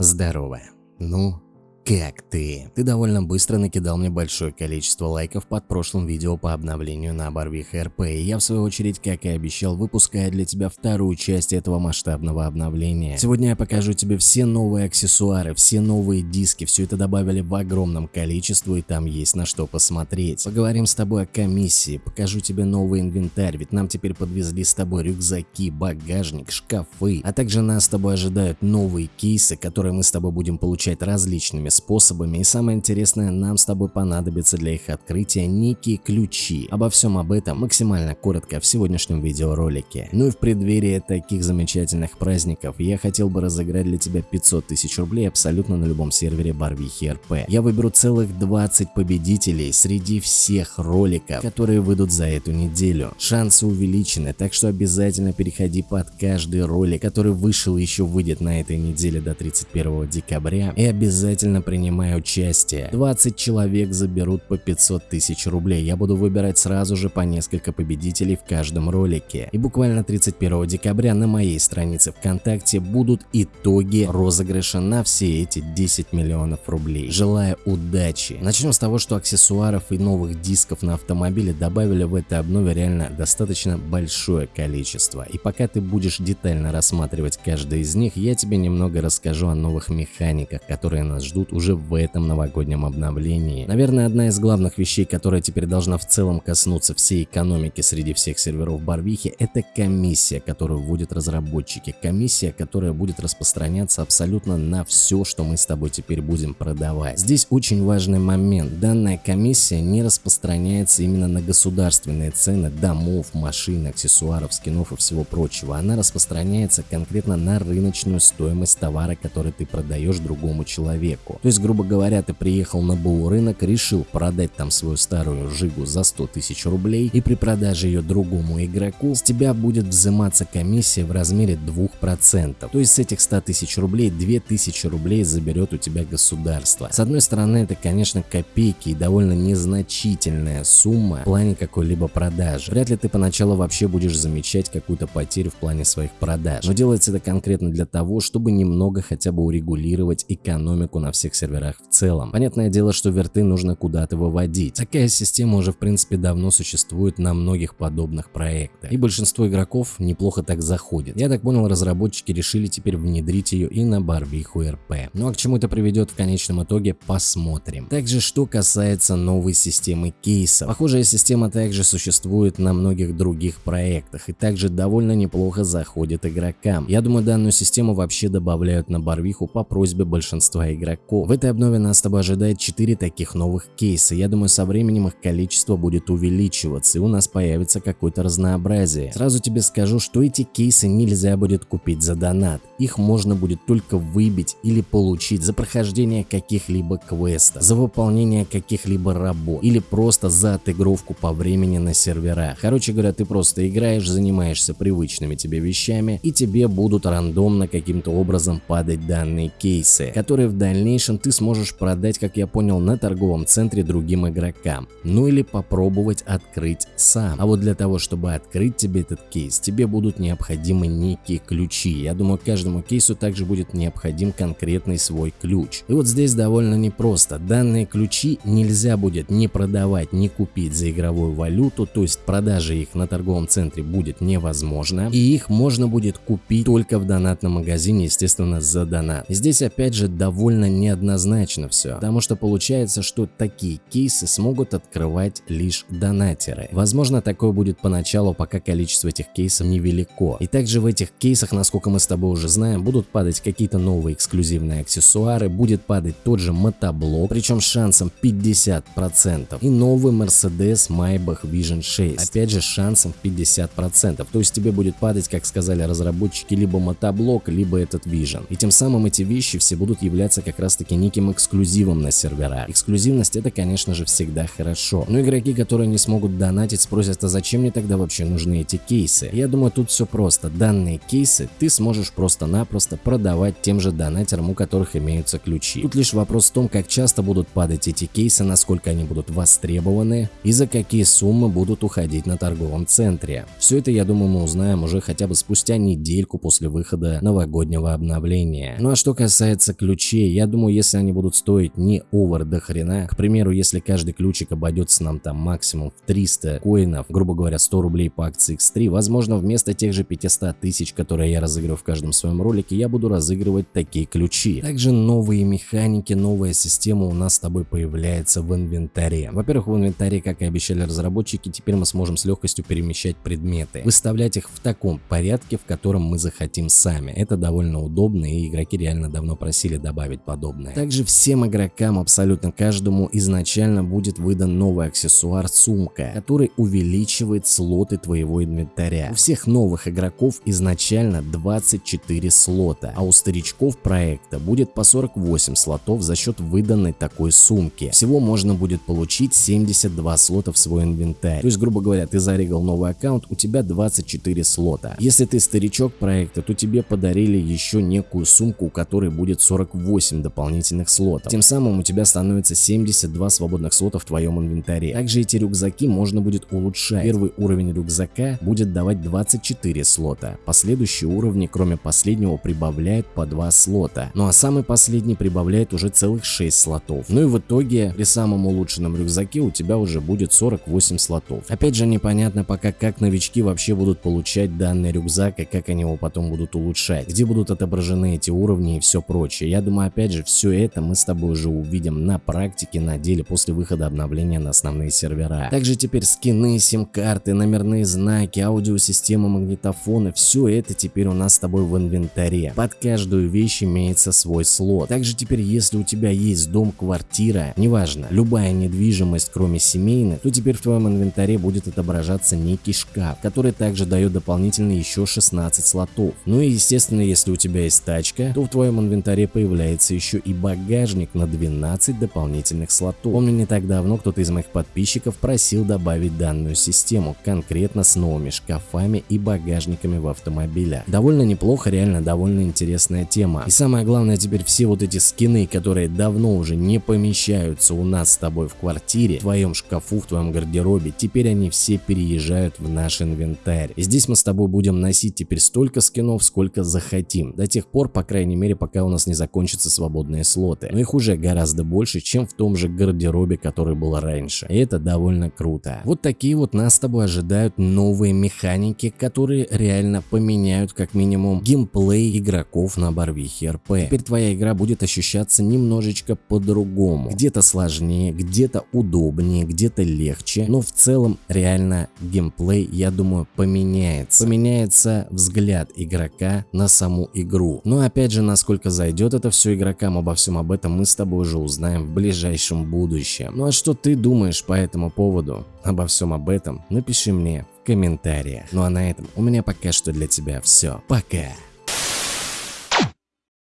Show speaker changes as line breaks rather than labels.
Здорово. Ну, как ты? Ты довольно быстро накидал мне большое количество лайков под прошлым видео по обновлению на Барвих РП, и я в свою очередь, как и обещал, выпускаю для тебя вторую часть этого масштабного обновления. Сегодня я покажу тебе все новые аксессуары, все новые диски, все это добавили в огромном количестве и там есть на что посмотреть. Поговорим с тобой о комиссии, покажу тебе новый инвентарь, ведь нам теперь подвезли с тобой рюкзаки, багажник, шкафы, а также нас с тобой ожидают новые кейсы, которые мы с тобой будем получать различными способами и самое интересное, нам с тобой понадобится для их открытия некие ключи. Обо всем об этом максимально коротко в сегодняшнем видеоролике. Ну и в преддверии таких замечательных праздников я хотел бы разыграть для тебя 500 тысяч рублей абсолютно на любом сервере Барвихи РП. Я выберу целых 20 победителей среди всех роликов, которые выйдут за эту неделю. Шансы увеличены, так что обязательно переходи под каждый ролик, который вышел и еще выйдет на этой неделе до 31 декабря и обязательно принимаю участие. 20 человек заберут по 500 тысяч рублей. Я буду выбирать сразу же по несколько победителей в каждом ролике. И буквально 31 декабря на моей странице ВКонтакте будут итоги розыгрыша на все эти 10 миллионов рублей. Желаю удачи. Начнем с того, что аксессуаров и новых дисков на автомобиле добавили в этой обнове реально достаточно большое количество. И пока ты будешь детально рассматривать каждый из них, я тебе немного расскажу о новых механиках, которые нас ждут уже в этом новогоднем обновлении. Наверное, одна из главных вещей, которая теперь должна в целом коснуться всей экономики среди всех серверов Барвихи, это комиссия, которую вводят разработчики. Комиссия, которая будет распространяться абсолютно на все, что мы с тобой теперь будем продавать. Здесь очень важный момент. Данная комиссия не распространяется именно на государственные цены домов, машин, аксессуаров, скинов и всего прочего. Она распространяется конкретно на рыночную стоимость товара, который ты продаешь другому человеку. То есть, грубо говоря, ты приехал на БУ рынок, решил продать там свою старую Жигу за 100 тысяч рублей и при продаже ее другому игроку с тебя будет взиматься комиссия в размере 2%. То есть с этих 100 тысяч рублей 2000 рублей заберет у тебя государство. С одной стороны это конечно копейки и довольно незначительная сумма в плане какой-либо продажи. Вряд ли ты поначалу вообще будешь замечать какую-то потерю в плане своих продаж. Но делается это конкретно для того, чтобы немного хотя бы урегулировать экономику на всех серверах в целом. Понятное дело, что верты нужно куда-то выводить. Такая система уже в принципе давно существует на многих подобных проектах. И большинство игроков неплохо так заходит. Я так понял, разработчики решили теперь внедрить ее и на Барвиху РП. Ну а к чему это приведет в конечном итоге, посмотрим. Также, что касается новой системы кейсов. Похожая система также существует на многих других проектах и также довольно неплохо заходит игрокам. Я думаю, данную систему вообще добавляют на Барвиху по просьбе большинства игроков. В этой обнове нас с тобой ожидает 4 таких новых кейса. Я думаю, со временем их количество будет увеличиваться и у нас появится какое-то разнообразие. Сразу тебе скажу, что эти кейсы нельзя будет купить за донат. Их можно будет только выбить или получить за прохождение каких-либо квестов, за выполнение каких-либо работ или просто за отыгровку по времени на серверах. Короче говоря, ты просто играешь, занимаешься привычными тебе вещами и тебе будут рандомно каким-то образом падать данные кейсы, которые в дальнейшем ты сможешь продать, как я понял, на торговом центре другим игрокам. Ну или попробовать открыть сам. А вот для того, чтобы открыть тебе этот кейс, тебе будут необходимы некие ключи. Я думаю, каждому кейсу также будет необходим конкретный свой ключ. И вот здесь довольно непросто. Данные ключи нельзя будет не продавать, не купить за игровую валюту, то есть продажа их на торговом центре будет невозможно. И их можно будет купить только в донатном магазине, естественно, за донат. Здесь опять же довольно неоднозначно все, потому что получается, что такие кейсы смогут открывать лишь донатеры. Возможно, такое будет поначалу, пока количество этих кейсов невелико. И также в этих кейсах, насколько мы с тобой уже знаем, будут падать какие-то новые эксклюзивные аксессуары, будет падать тот же мотоблок, причем шансом 50%. И новый Mercedes Maybach Vision 6, опять же шансом 50%. То есть тебе будет падать, как сказали разработчики, либо мотоблок, либо этот Vision. И тем самым эти вещи все будут являться как раз таки таки неким эксклюзивом на серверах. Эксклюзивность это, конечно же, всегда хорошо. Но игроки, которые не смогут донатить, спросят, а зачем мне тогда вообще нужны эти кейсы? Я думаю, тут все просто. Данные кейсы ты сможешь просто-напросто продавать тем же донатерам, у которых имеются ключи. Тут лишь вопрос в том, как часто будут падать эти кейсы, насколько они будут востребованы и за какие суммы будут уходить на торговом центре. Все это, я думаю, мы узнаем уже хотя бы спустя недельку после выхода новогоднего обновления. Ну а что касается ключей, я думаю, если они будут стоить не овер до хрена, к примеру, если каждый ключик обойдется нам там максимум в 300 коинов, грубо говоря, 100 рублей по акции X3, возможно, вместо тех же 500 тысяч, которые я разыгрываю в каждом своем ролике, я буду разыгрывать такие ключи. Также новые механики, новая система у нас с тобой появляется в инвентаре. Во-первых, в инвентаре, как и обещали разработчики, теперь мы сможем с легкостью перемещать предметы, выставлять их в таком порядке, в котором мы захотим сами. Это довольно удобно и игроки реально давно просили добавить подобное. Также всем игрокам, абсолютно каждому, изначально будет выдан новый аксессуар сумка, который увеличивает слоты твоего инвентаря. У всех новых игроков изначально 24 слота, а у старичков проекта будет по 48 слотов за счет выданной такой сумки. Всего можно будет получить 72 слота в свой инвентарь. То есть, грубо говоря, ты зарегал новый аккаунт, у тебя 24 слота. Если ты старичок проекта, то тебе подарили еще некую сумку, у которой будет 48 дополнительных слотов. Тем самым у тебя становится 72 свободных слота в твоем инвентаре. Также эти рюкзаки можно будет улучшать. Первый уровень рюкзака будет давать 24 слота. Последующие уровни, кроме последнего, прибавляют по 2 слота. Ну а самый последний прибавляет уже целых 6 слотов. Ну и в итоге при самом улучшенном рюкзаке у тебя уже будет 48 слотов. Опять же непонятно пока как новички вообще будут получать данный рюкзак и как они его потом будут улучшать. Где будут отображены эти уровни и все прочее. Я думаю опять же все это мы с тобой уже увидим на практике на деле после выхода обновления на основные сервера. Также теперь скины, сим-карты, номерные знаки, аудиосистема, магнитофоны, все это теперь у нас с тобой в инвентаре. Под каждую вещь имеется свой слот. Также теперь если у тебя есть дом, квартира, неважно, любая недвижимость кроме семейной, то теперь в твоем инвентаре будет отображаться некий шкаф, который также дает дополнительно еще 16 слотов. Ну и естественно, если у тебя есть тачка, то в твоем инвентаре появляется еще и багажник на 12 дополнительных слотов. Помню не так давно кто-то из моих подписчиков просил добавить данную систему, конкретно с новыми шкафами и багажниками в автомобилях. Довольно неплохо, реально довольно интересная тема. И самое главное теперь все вот эти скины, которые давно уже не помещаются у нас с тобой в квартире, в твоем шкафу, в твоем гардеробе, теперь они все переезжают в наш инвентарь. И здесь мы с тобой будем носить теперь столько скинов, сколько захотим, до тех пор, по крайней мере, пока у нас не закончатся свободные слоты. Но их уже гораздо больше, чем в том же гардеробе, который был раньше. И это довольно круто. Вот такие вот нас с тобой ожидают новые механики, которые реально поменяют как минимум геймплей игроков на Барвихе РП. Теперь твоя игра будет ощущаться немножечко по-другому. Где-то сложнее, где-то удобнее, где-то легче, но в целом реально геймплей, я думаю, поменяется. Поменяется взгляд игрока на саму игру. Но опять же, насколько зайдет это все игрокам, обо всем об этом мы с тобой уже узнаем в ближайшем будущем. Ну а что ты думаешь по этому поводу? Обо всем об этом напиши мне в комментариях. Ну а на этом у меня пока что для тебя все. Пока!